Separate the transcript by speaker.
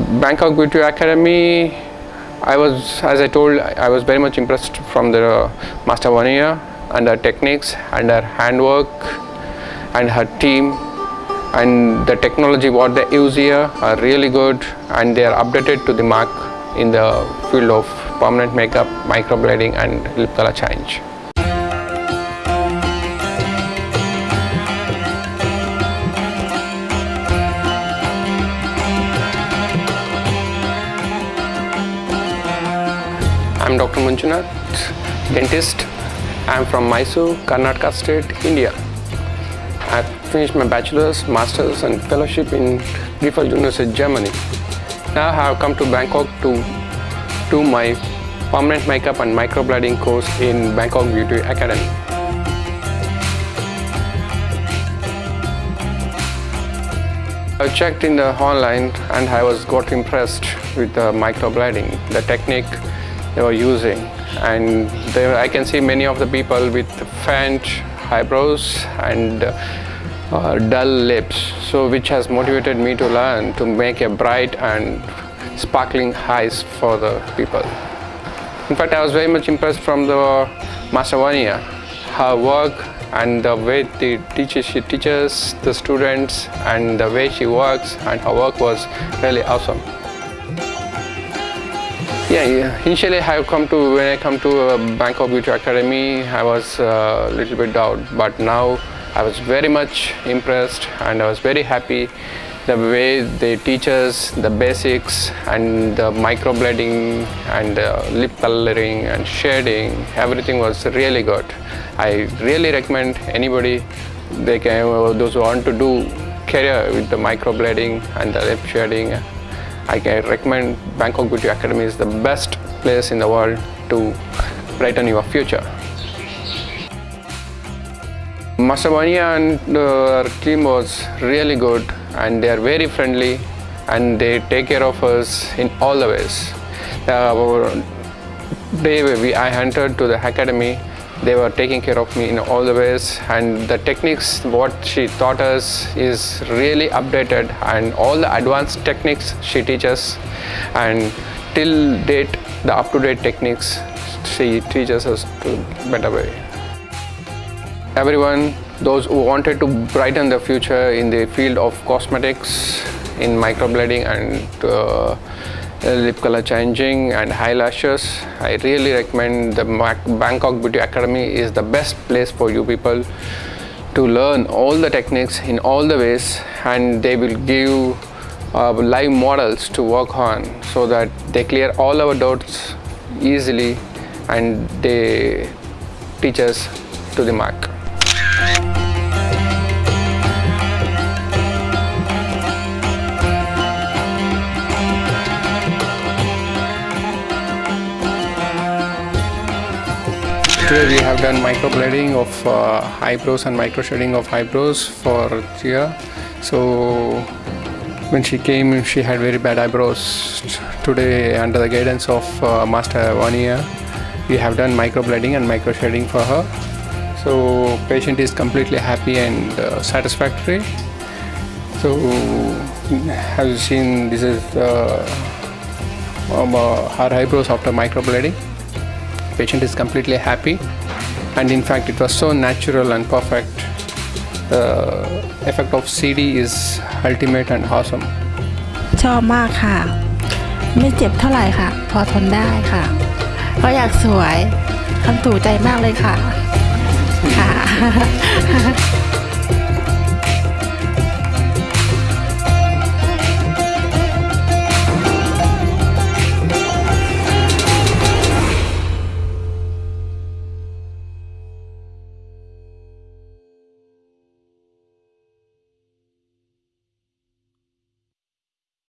Speaker 1: Bangkok Beauty Academy, I was, as I told, I was very much impressed from the Master Vania and her techniques and her handwork and her team and the technology what they use here are really good and they are updated to the mark in the field of permanent makeup, microblading and lip color change. I'm Dr. Manjunath, dentist. I'm from Mysore, Karnataka state, India. I've finished my bachelor's, master's and fellowship in Griffith University, Germany. Now I have come to Bangkok to do my permanent makeup and microblading course in Bangkok Beauty Academy. I checked in the online and I was got impressed with the microblading, the technique they were using and there I can see many of the people with faint eyebrows and uh, dull lips so which has motivated me to learn to make a bright and sparkling eyes for the people. In fact I was very much impressed from the Master Vania, her work and the way she teaches the students and the way she works and her work was really awesome. Yeah, initially I have come to, when I come to uh, Bangkok Beauty Academy, I was a uh, little bit doubt, but now I was very much impressed and I was very happy the way they teach us the basics and the microblading and uh, lip coloring and shading, everything was really good. I really recommend anybody, they can, those who want to do career with the microblading and the lip shading I can recommend Bangkok Beauty Academy is the best place in the world to brighten your future. Master Vania and uh, our team was really good and they are very friendly and they take care of us in all the ways. Uh, the day we, I entered to the academy, they were taking care of me in all the ways and the techniques what she taught us is really updated and all the advanced techniques she teaches and till date the up-to-date techniques she teaches us to better way. Everyone, those who wanted to brighten the future in the field of cosmetics, in microblading and uh, lip color changing and eyelashes. I really recommend the Bangkok Beauty Academy is the best place for you people to learn all the techniques in all the ways and they will give uh, live models to work on so that they clear all our doubts easily and they teach us to the mark. Today we have done microblading of uh, eyebrows and micro shading of eyebrows for Tia. So when she came, she had very bad eyebrows. Today, under the guidance of uh, Master Vania, we have done microblading and micro shading for her. So patient is completely happy and uh, satisfactory. So have you seen, this is uh, um, her eyebrows after microblading patient is completely happy and in fact it was so natural and perfect the effect of CD is ultimate and awesome
Speaker 2: ชอบมากค่ะ ไม่เจ็บเท่าไหร่ค่ะ พอทนได้ค่ะ ก็อยากสวยคำถูกใจมากเลยค่ะค่ะ